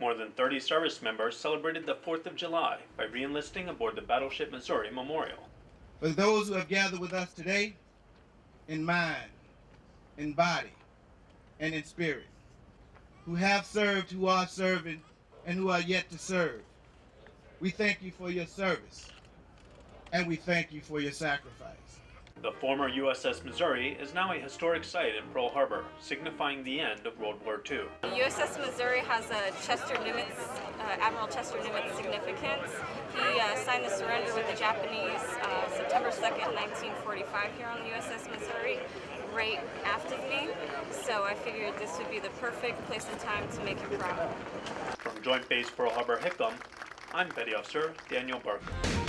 More than 30 service members celebrated the 4th of July by reenlisting aboard the Battleship Missouri Memorial. For those who have gathered with us today, in mind, in body, and in spirit, who have served, who are serving, and who are yet to serve, we thank you for your service, and we thank you for your sacrifice. The former USS Missouri is now a historic site in Pearl Harbor, signifying the end of World War II. The USS Missouri has a Chester Nimitz, uh, Admiral Chester Nimitz significance. He uh, signed the surrender with the Japanese uh, September 2nd, 1945 here on the USS Missouri, right after me. So I figured this would be the perfect place and time to make him proud. From Joint Base Pearl Harbor Hickam, I'm Petty Officer Daniel Barker.